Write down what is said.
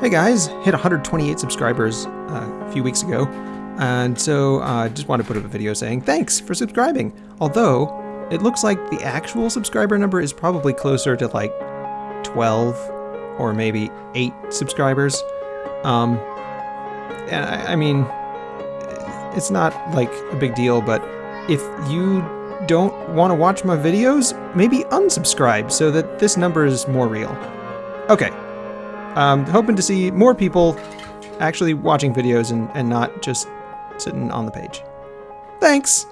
Hey guys, hit 128 subscribers uh, a few weeks ago, and so I uh, just want to put up a video saying thanks for subscribing. Although, it looks like the actual subscriber number is probably closer to like 12 or maybe 8 subscribers. Um, and I, I mean, it's not like a big deal, but if you don't want to watch my videos, maybe unsubscribe so that this number is more real. Okay, um, hoping to see more people actually watching videos and, and not just sitting on the page. Thanks!